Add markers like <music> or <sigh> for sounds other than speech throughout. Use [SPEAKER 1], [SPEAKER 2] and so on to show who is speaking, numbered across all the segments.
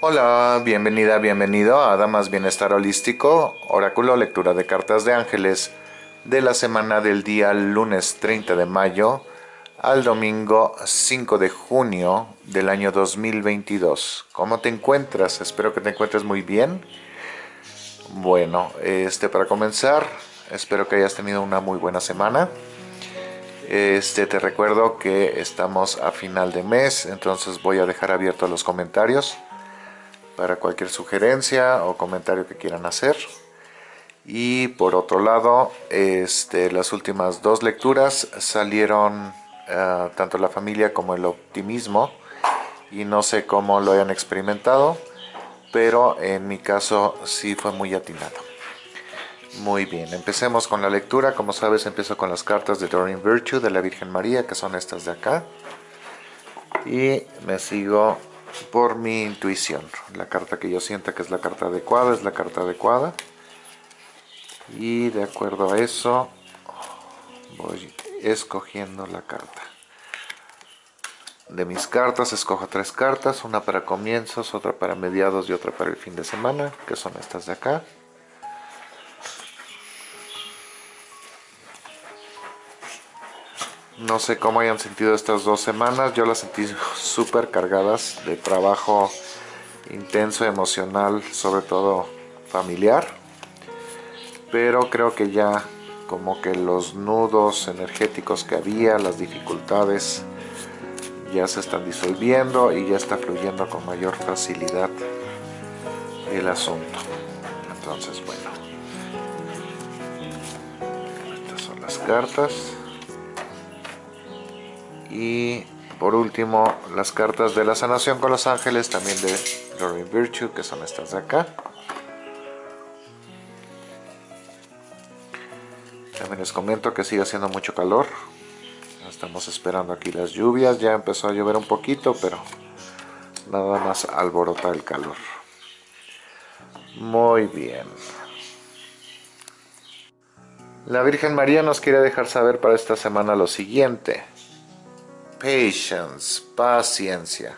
[SPEAKER 1] Hola, bienvenida, bienvenido a Damas Bienestar Holístico, oráculo lectura de cartas de ángeles de la semana del día lunes 30 de mayo al domingo 5 de junio del año 2022. ¿Cómo te encuentras? Espero que te encuentres muy bien. Bueno, este para comenzar, espero que hayas tenido una muy buena semana. Este te recuerdo que estamos a final de mes, entonces voy a dejar abiertos los comentarios para cualquier sugerencia o comentario que quieran hacer. Y por otro lado, este, las últimas dos lecturas salieron uh, tanto la familia como el optimismo y no sé cómo lo hayan experimentado, pero en mi caso sí fue muy atinado. Muy bien, empecemos con la lectura. Como sabes, empiezo con las cartas de Doreen Virtue de la Virgen María, que son estas de acá. Y me sigo por mi intuición. La carta que yo sienta que es la carta adecuada es la carta adecuada. Y de acuerdo a eso, voy escogiendo la carta. De mis cartas escojo tres cartas, una para comienzos, otra para mediados y otra para el fin de semana, que son estas de acá. No sé cómo hayan sentido estas dos semanas, yo las sentí súper cargadas de trabajo intenso, emocional, sobre todo familiar. Pero creo que ya como que los nudos energéticos que había, las dificultades, ya se están disolviendo y ya está fluyendo con mayor facilidad el asunto. Entonces, bueno. Estas son las cartas y por último las cartas de la sanación con los ángeles también de Lorraine Virtue que son estas de acá. También les comento que sigue haciendo mucho calor. Estamos esperando aquí las lluvias. Ya empezó a llover un poquito pero nada más alborota el calor. Muy bien. La Virgen María nos quiere dejar saber para esta semana lo siguiente Patience, paciencia.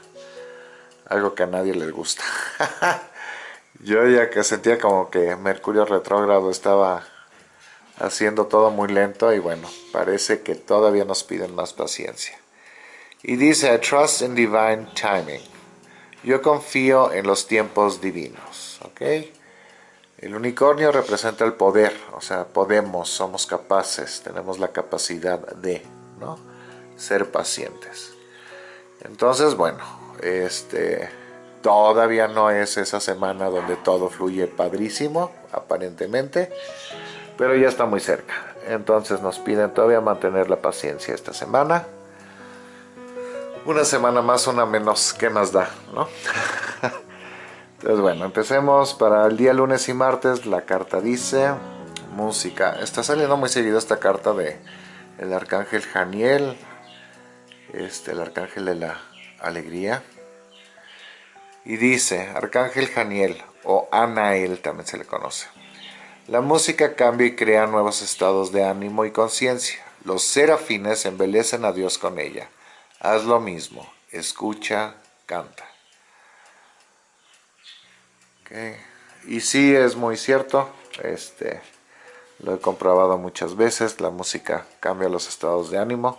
[SPEAKER 1] Algo que a nadie le gusta. <laughs> Yo ya que sentía como que Mercurio retrógrado estaba haciendo todo muy lento y bueno, parece que todavía nos piden más paciencia. Y dice, I trust in divine timing. Yo confío en los tiempos divinos, ¿ok? El unicornio representa el poder, o sea, podemos, somos capaces, tenemos la capacidad de, ¿no? Ser pacientes. Entonces, bueno, este todavía no es esa semana donde todo fluye padrísimo, aparentemente, pero ya está muy cerca. Entonces nos piden todavía mantener la paciencia esta semana. Una semana más, una menos, ¿qué más da? ¿no? <laughs> Entonces bueno, empecemos para el día lunes y martes. La carta dice música. Está saliendo muy seguido esta carta de el arcángel Janiel, este, el arcángel de la alegría. Y dice, arcángel Janiel o Anael también se le conoce. La música cambia y crea nuevos estados de ánimo y conciencia. Los serafines embelecen a Dios con ella. Haz lo mismo, escucha, canta. Y sí, es muy cierto, este, lo he comprobado muchas veces, la música cambia los estados de ánimo.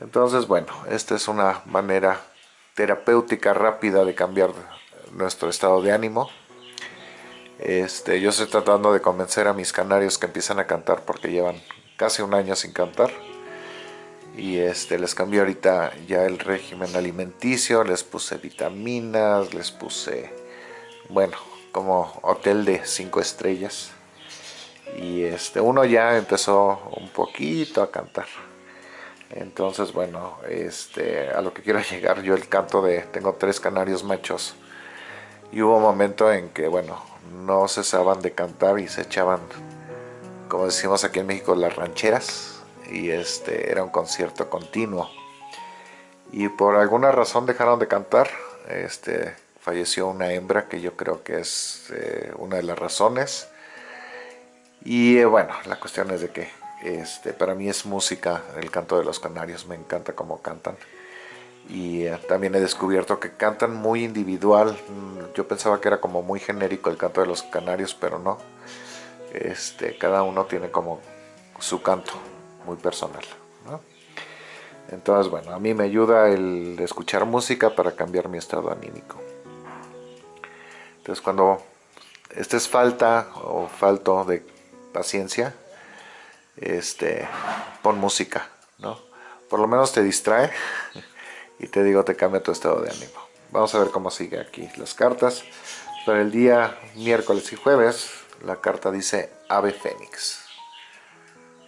[SPEAKER 1] Entonces, bueno, esta es una manera terapéutica rápida de cambiar nuestro estado de ánimo. Este, yo estoy tratando de convencer a mis canarios que empiezan a cantar porque llevan casi un año sin cantar. Y este, les cambié ahorita ya el régimen alimenticio, les puse vitaminas, les puse, bueno, como hotel de cinco estrellas. Y este, uno ya empezó un poquito a cantar. Entonces, bueno, este, a lo que quiero <laughs> llegar, yo el canto de, tengo tres canarios machos. Y hubo un momento en que, bueno, no cesaban de cantar y se echaban, como decimos aquí en México, las rancheras. Y este, era un concierto continuo. Y por alguna razón dejaron de cantar. Este, falleció una hembra que yo creo que es eh, una de las razones. Y eh, bueno, la cuestión es de que este, para mí es música el canto de los canarios, me encanta cómo cantan. y eh, también he descubierto que cantan muy individual. Mm, yo pensaba que era como muy genérico el canto de los canarios, pero no. Este, cada uno tiene como su canto muy personal. Entonces, bueno, a mí me ayuda el escuchar música para cambiar mi estado anímico. Entonces, cuando estés falta o falto de paciencia, este, pon música, ¿no? Por lo menos te distrae y te digo, te cambia tu estado de ánimo. Vamos a ver cómo sigue aquí las cartas. Para el día miércoles y jueves, la carta dice Ave Fénix.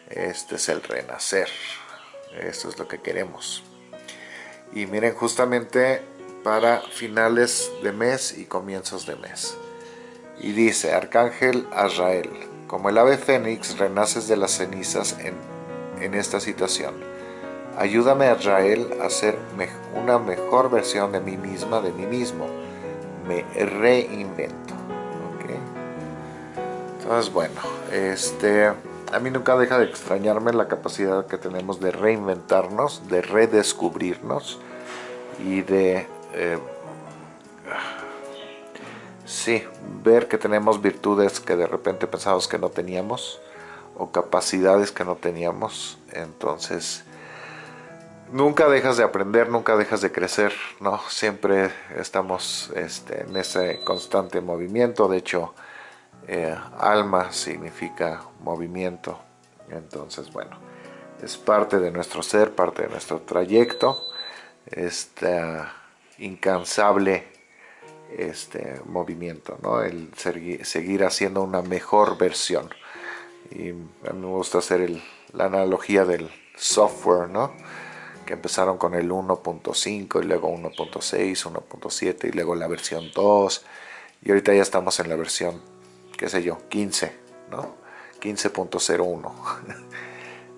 [SPEAKER 1] Este es el renacer. Esto es lo que queremos. Y miren, justamente para finales de mes y comienzos de mes. Y dice, Arcángel Azrael, como el ave fénix renaces de las cenizas en, en esta situación Ayúdame a Israel a ser una mejor versión de mí misma, de mí mismo. Me reinvento. Entonces, bueno, este, a mí nunca deja de extrañarme la capacidad que tenemos de reinventarnos, de redescubrirnos y de... Eh, sí, ver que tenemos virtudes que de repente pensamos que no teníamos o capacidades que no teníamos. Entonces, nunca dejas de aprender, nunca dejas de crecer, ¿no? Siempre estamos este, en ese constante movimiento, de hecho, eh, alma significa movimiento, entonces, bueno, es parte de nuestro ser, parte de nuestro trayecto, este incansable este movimiento, ¿no? El seguir haciendo una mejor versión. Y a mí me gusta hacer la analogía del software, ¿no? empezaron con el 1.5 y luego 1.6, 1.7 y luego la versión 2 y ahorita ya estamos en la versión, qué sé yo, 15, ¿no? 15.01.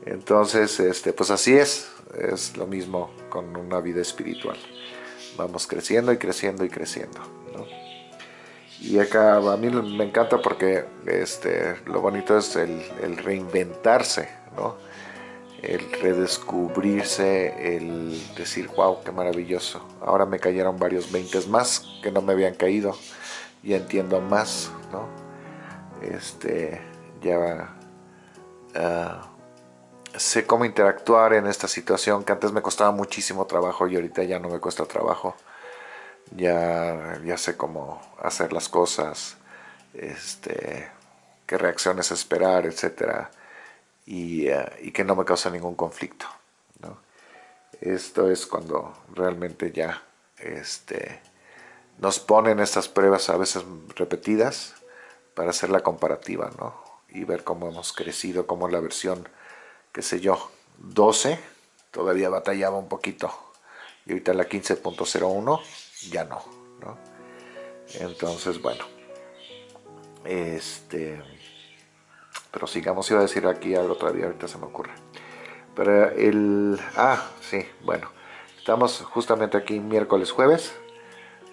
[SPEAKER 1] <laughs> Entonces, este, pues así es, es lo mismo con una vida espiritual. Vamos creciendo y creciendo y creciendo, Y acá a mí me encanta porque este, lo bonito es el, reinventarse, ¿no? el redescubrirse, el decir, wow, qué maravilloso. Ahora me cayeron varios veintes más que no me habían caído. y entiendo más, ¿no? Este, ya ah, sé cómo interactuar en esta situación que antes me costaba muchísimo trabajo y ahorita ya no me cuesta trabajo. Ya, ya sé cómo hacer las cosas, este, qué reacciones esperar, etcétera eh, y, que no me causa ningún conflicto. Esto es cuando realmente ya este, nos ponen estas pruebas a veces repetidas para hacer la comparativa ¿no? y ver cómo hemos crecido, cómo la versión, qué sé yo, 12 todavía batallaba un poquito y ahorita la 15.01 ya no, no. Entonces, bueno, este pero sigamos, iba a decir aquí algo todavía, ahorita se me ocurre. Pero el... Ah, sí, bueno. Estamos justamente aquí miércoles, jueves.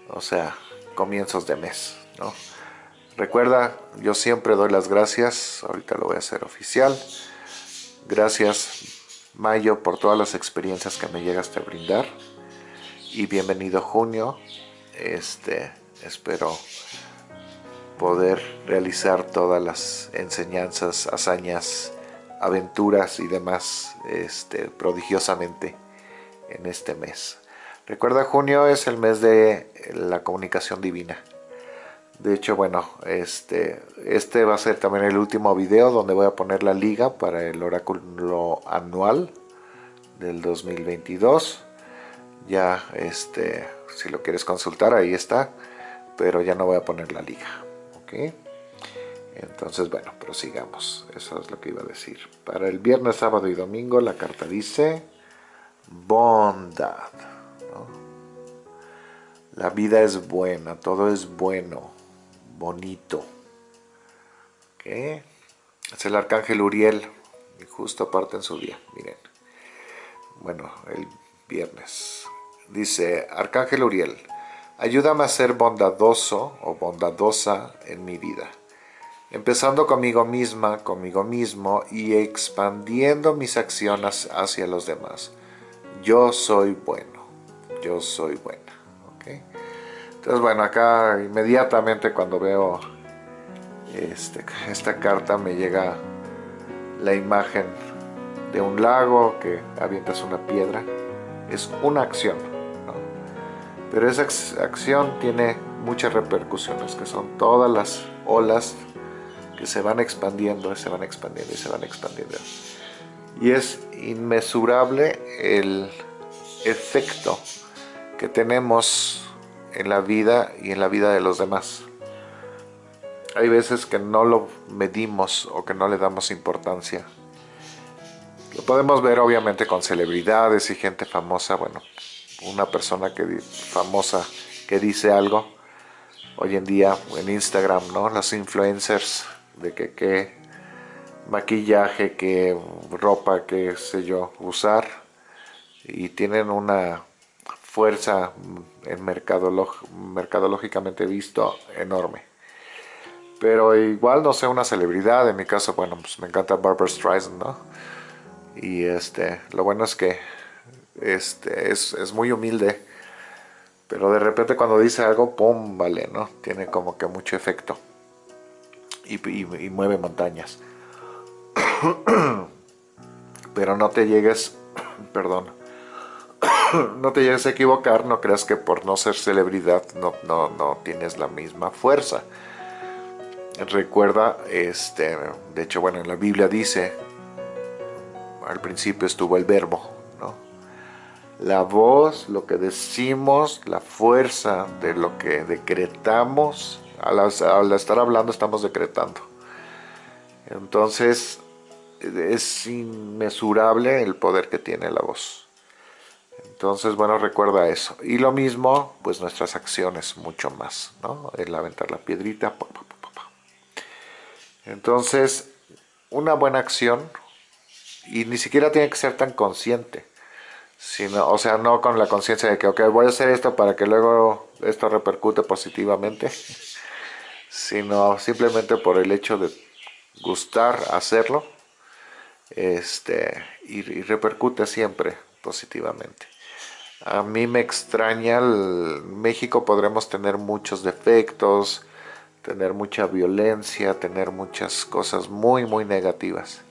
[SPEAKER 1] O sea, comienzos de mes, ¿no? Recuerda, yo siempre doy las gracias. Ahorita lo voy a hacer oficial. Gracias, Mayo, por todas las experiencias que me llegaste a brindar. Y bienvenido junio. Este, espero poder realizar todas las enseñanzas, hazañas, aventuras y demás este, prodigiosamente en este mes. Recuerda, junio es el mes de la comunicación divina. De hecho, bueno, este, este va a ser también el último video donde voy a poner la liga para el oráculo anual del 2022. Ya, este, si lo quieres consultar, ahí está. Pero ya no voy a poner la liga. Entonces, bueno, prosigamos. Eso es lo que iba a decir. Para el viernes, sábado y domingo, la carta dice bondad. La vida es buena, todo es bueno, bonito. Es el arcángel Uriel, justo aparte en su día, miren. Bueno, el viernes. Dice, Arcángel Uriel, Ayúdame a ser bondadoso o bondadosa en mi vida, empezando conmigo misma, conmigo mismo y expandiendo mis acciones hacia los demás. Yo soy bueno. yo soy buena. Entonces, bueno, acá inmediatamente cuando veo este, esta carta me llega la imagen de un lago que avientas una piedra. Es una acción, pero esa acción tiene muchas repercusiones, que son todas las olas que se van expandiendo, se van expandiendo y se van expandiendo. Y es inmesurable el efecto que tenemos en la vida y en la vida de los demás. Hay veces que no lo medimos o que no le damos importancia. Lo podemos ver obviamente con celebridades y gente famosa, bueno, una persona que famosa que dice algo, hoy en día en Instagram, ¿no? Los influencers de que qué maquillaje, qué ropa, qué sé yo, usar y tienen una fuerza en mercadológicamente visto enorme. Pero igual no sé, una celebridad, en mi caso, bueno, pues me encanta Barbara Streisand, ¿no? Y este, lo bueno es que este, es, muy humilde, pero de repente cuando dice algo, ¡pum! Vale, ¿no? Tiene como que mucho efecto y, y mueve montañas. <coughs> pero no te llegues, <coughs> perdón, <coughs> no te llegues a equivocar, no creas que por no ser celebridad no, no, no tienes la misma fuerza. Recuerda, este, de hecho, bueno, en la Biblia dice, al principio estuvo el verbo. La voz, lo que decimos, la fuerza de lo que decretamos, al, estar hablando estamos decretando. Entonces, es inmesurable el poder que tiene la voz. Entonces, bueno, recuerda eso. Y lo mismo, pues nuestras acciones, mucho más, ¿no? El aventar la piedrita. Entonces, una buena acción, y ni siquiera tiene que ser tan consciente, sino, o sea, no con la conciencia de que, ok, voy a hacer esto para que luego esto repercute positivamente, sino simplemente por el hecho de gustar hacerlo, este, y repercute siempre positivamente. A mí me extraña, en México podremos tener muchos defectos, tener mucha violencia, tener muchas cosas muy muy negativas.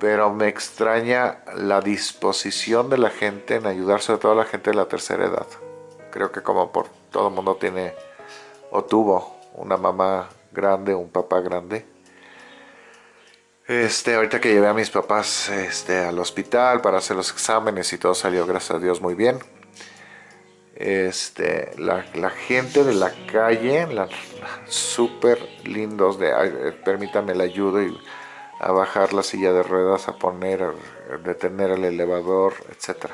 [SPEAKER 1] Pero me extraña la disposición de la gente en ayudar sobre todo la gente de la tercera edad. Creo que como por todo el mundo tiene o tuvo una mamá grande, un papá grande, este, ahorita que llevé a mis papás este, al hospital para hacer los exámenes y todo salió, gracias a Dios, muy bien. Este, la, gente de la calle, la, <laughs> súper lindos, de, permítanme la ayuda y a bajar la silla de ruedas, a poner, a detener el elevador, etc.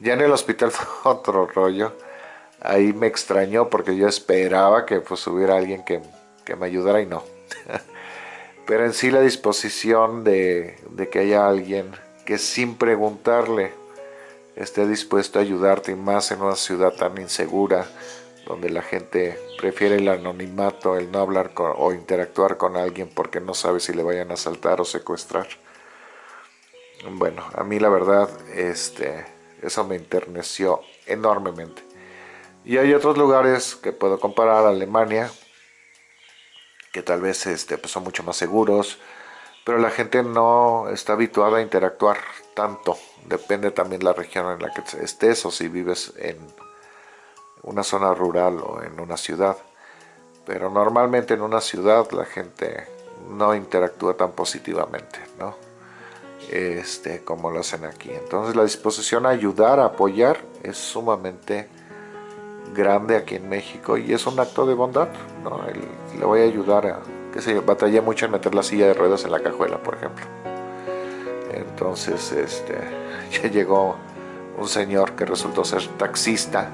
[SPEAKER 1] Ya en el hospital <laughs> fue otro rollo. Ahí me extrañó porque yo esperaba que pues hubiera alguien que, que me ayudara y no. <laughs> pero en sí la disposición de, que haya alguien que sin preguntarle esté dispuesto a ayudarte y más en una ciudad tan insegura donde la gente prefiere el anonimato, el no hablar o interactuar con alguien porque no sabe si le vayan a asaltar o secuestrar. Bueno, a mí la verdad, este, eso me enterneció enormemente. Y hay otros lugares que puedo comparar, Alemania, que tal vez este, pues son mucho más seguros, pero la gente no está habituada a interactuar tanto. Depende también la región en la que estés o si vives en una zona rural o en una ciudad. Pero normalmente en una ciudad la gente no interactúa tan positivamente, ¿no? Este, como lo hacen aquí. Entonces la disposición a ayudar, a apoyar, es sumamente grande aquí en México y es un acto de bondad, ¿no? le voy a ayudar a, que se batallé mucho en meter la silla de ruedas en la cajuela, por ejemplo. Entonces, este, <laughs> ya llegó un señor que resultó ser taxista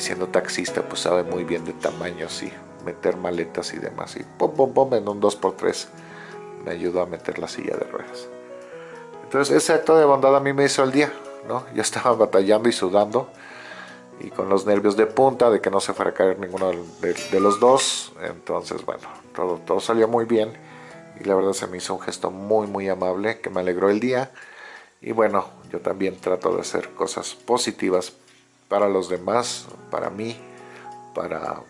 [SPEAKER 1] siendo taxista pues sabe muy bien de tamaños y meter maletas y demás y pum pum pum en un 2x3 me ayudó a meter la silla de ruedas. Entonces ese acto de bondad a mí me hizo el día, ¿no? Ya estaba batallando y sudando y con los nervios de punta de que no se fuera a caer ninguno de, los dos. Entonces, bueno, todo, todo salió muy bien y la verdad se me hizo un gesto muy muy amable que me alegró el día. Y bueno, yo también trato de hacer cosas positivas para los demás, para mí, para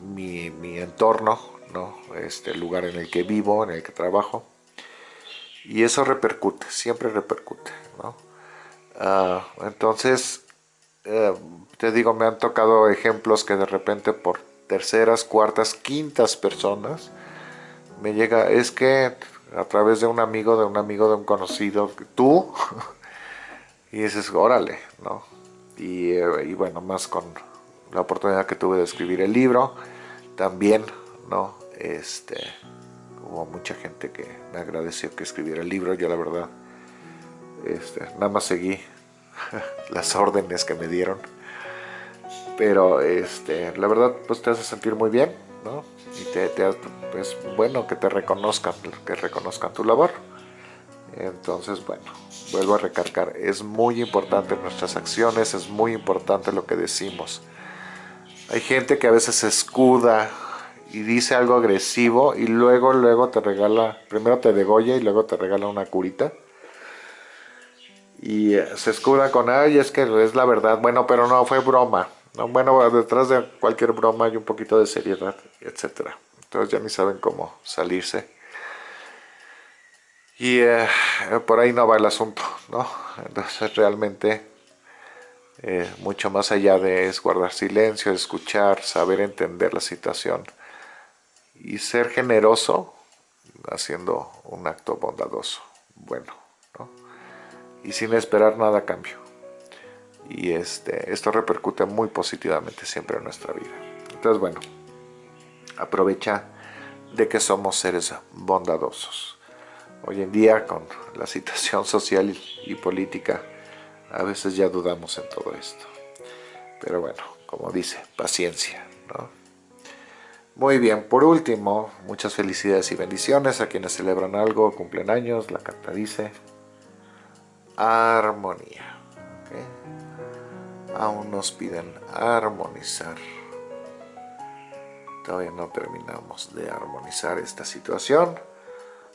[SPEAKER 1] mi, mi, entorno, ¿no? este lugar en el que vivo, en el que trabajo. Y eso repercute, siempre repercute. ¿no? Ah, entonces, eh, te digo, me han tocado ejemplos que de repente por terceras, cuartas, quintas personas me llega, es que a través de un amigo, de un amigo, de un conocido, tú, <laughs> y dices, órale, ¿no? Y, eh, y, bueno, más con la oportunidad que tuve de escribir el libro, también, ¿no? Este, hubo mucha gente que me agradeció que escribiera el libro, yo la verdad, este, nada más seguí <laughs> las órdenes que me dieron, pero este, la verdad, pues te hace sentir muy bien, ¿no? Y te, te, es bueno que te reconozcan, que reconozcan tu labor. Entonces, bueno, vuelvo a recargar, es muy importante nuestras acciones, es muy importante lo que decimos. Hay gente que a veces se escuda y dice algo agresivo y luego, luego te regala, primero te degolla y luego te regala una curita. Y eh, se escuda con, ay, es que es la verdad, bueno, pero no, fue broma. No, bueno, detrás de cualquier broma hay un poquito de seriedad, etcétera. Entonces ya ni saben cómo salirse. Y eh, por ahí no va el asunto, ¿no? Entonces realmente eh, mucho más allá de guardar silencio, escuchar, saber entender la situación y ser generoso haciendo un acto bondadoso, bueno, ¿no? Y sin esperar nada a cambio. Y este, esto repercute muy positivamente siempre en nuestra vida. Entonces, bueno, aprovecha de que somos seres bondadosos. Hoy en día, con la situación social y política, a veces ya dudamos en todo esto. Pero bueno, como dice, paciencia. Muy bien, por último, muchas felicidades y bendiciones a quienes celebran algo, cumplen años. La carta dice armonía. Aún nos piden armonizar Todavía no terminamos de armonizar esta situación,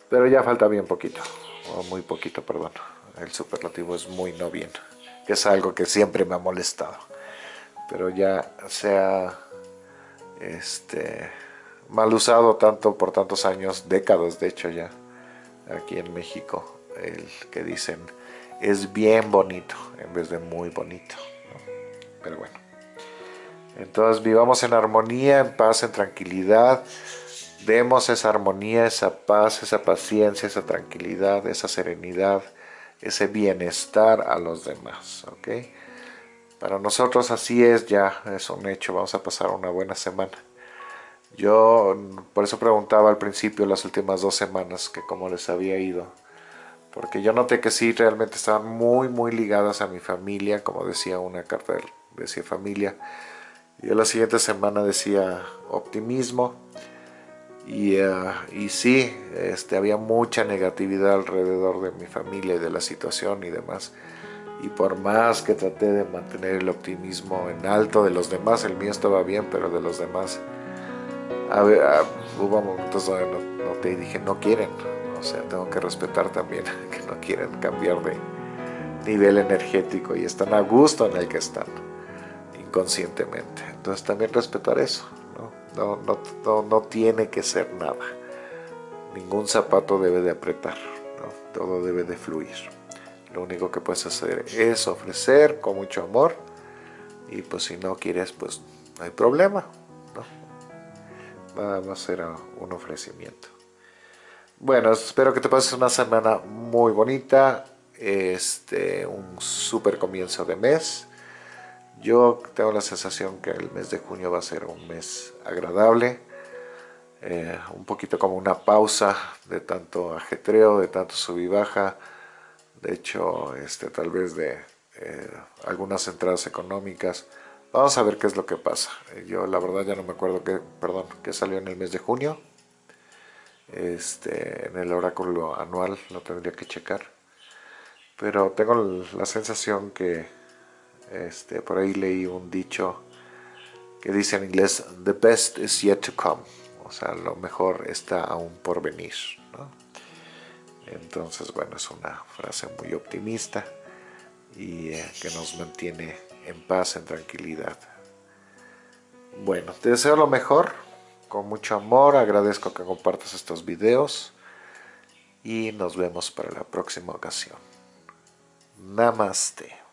[SPEAKER 1] pero ya falta bien poquito, o muy poquito, perdón. El superlativo es muy no bien, que es algo que siempre me ha molestado. Pero ya se ha este, mal usado tanto por tantos años, décadas de hecho ya, aquí en México, el que dicen es bien bonito en vez de muy bonito. Pero bueno. Entonces vivamos en armonía, en paz, en tranquilidad. Demos esa armonía, esa paz, esa paciencia, esa tranquilidad, esa serenidad, ese bienestar a los demás. Para nosotros así es ya, es un hecho. Vamos a pasar una buena semana. Yo por eso preguntaba al principio las últimas dos semanas que cómo les había ido. Porque yo noté que sí, realmente estaban muy, muy ligadas a mi familia, como decía una carta, decía familia y la siguiente semana decía optimismo. Y, uh, y sí, este, había mucha negatividad alrededor de mi familia y de la situación y demás. Y por más que traté de mantener el optimismo en alto de los demás, el mío estaba bien, pero de los demás, a ver, a, hubo momentos donde no, no te dije, no quieren. O sea, tengo que respetar también <laughs> que no quieren cambiar de nivel energético y están a gusto en el que están inconscientemente. Entonces también respetar eso, ¿no? No, no, no, tiene que ser nada. Ningún zapato debe de apretar, todo debe de fluir. Lo único que puedes hacer es ofrecer con mucho amor y pues si no quieres pues no hay problema. Nada más será un ofrecimiento. Bueno, espero que te pases una semana muy bonita, este, un super comienzo de mes yo tengo la sensación que el mes de junio va a ser un mes agradable, eh, un poquito como una pausa de tanto ajetreo, de tanto sub y baja, de hecho este, tal vez de eh, algunas entradas económicas. Vamos a ver qué es lo que pasa. Yo la verdad ya no me acuerdo qué, perdón, qué salió en el mes de junio. Este, en el oráculo anual lo tendría que checar. Pero tengo la sensación que este, por ahí leí un dicho que dice en inglés, the best is yet to come. O sea, lo mejor está aún por venir. Entonces, bueno, es una frase muy optimista y eh, que nos mantiene en paz, en tranquilidad. Bueno, te deseo lo mejor, con mucho amor, agradezco que compartas estos videos y nos vemos para la próxima ocasión. Namaste.